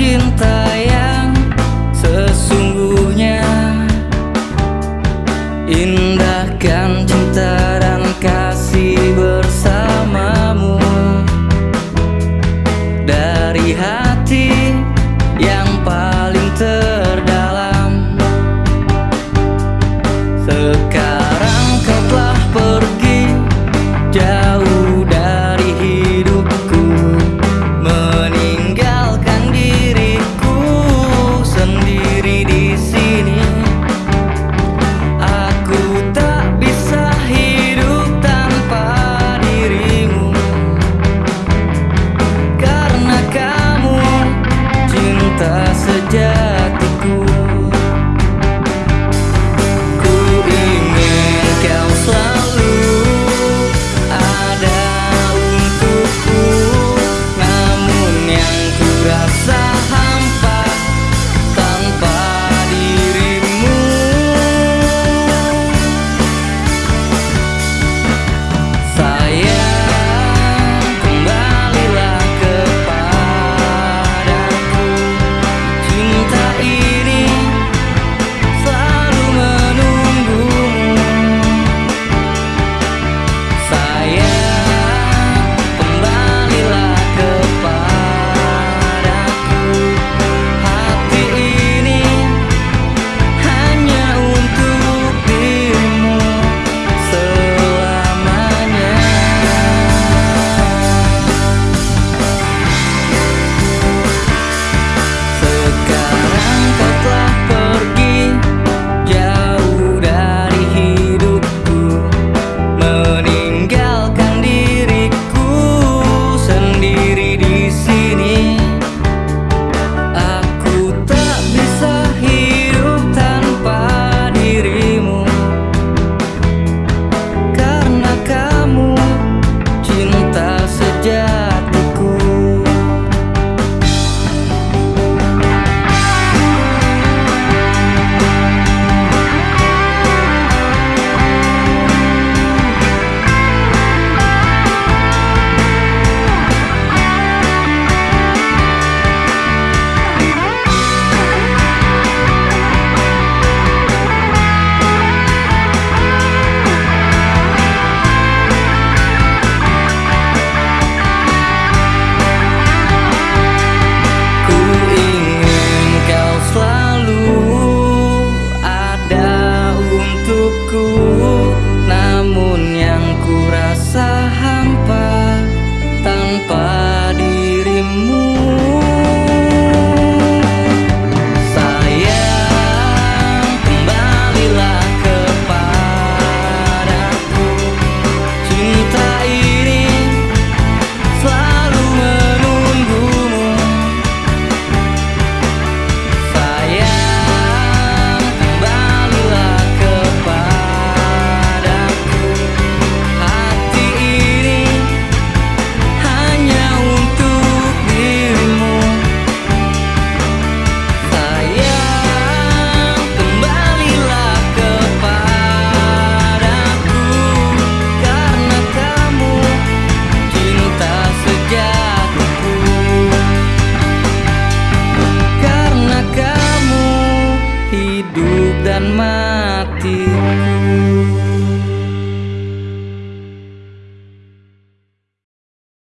cinta yang sesungguhnya. Indahkan cinta dan kasih bersamamu. Dari hati yang paling terdalam. Sekarang kau telah pergi jauh. hidup dan matiku